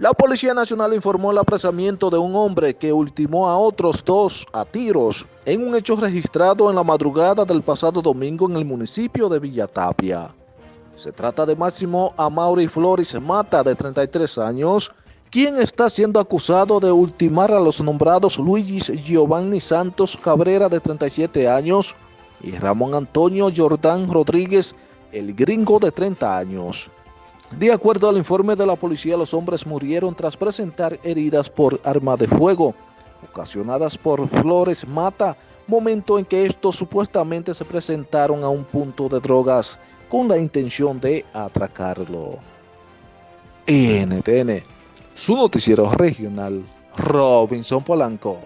La Policía Nacional informó el apresamiento de un hombre que ultimó a otros dos a tiros en un hecho registrado en la madrugada del pasado domingo en el municipio de Villatapia. Se trata de Máximo Amaury Flores Mata, de 33 años, quien está siendo acusado de ultimar a los nombrados Luis Giovanni Santos Cabrera, de 37 años, y Ramón Antonio Jordán Rodríguez, el gringo de 30 años. De acuerdo al informe de la policía, los hombres murieron tras presentar heridas por arma de fuego, ocasionadas por Flores Mata, momento en que estos supuestamente se presentaron a un punto de drogas con la intención de atracarlo. NTN, su noticiero regional, Robinson Polanco.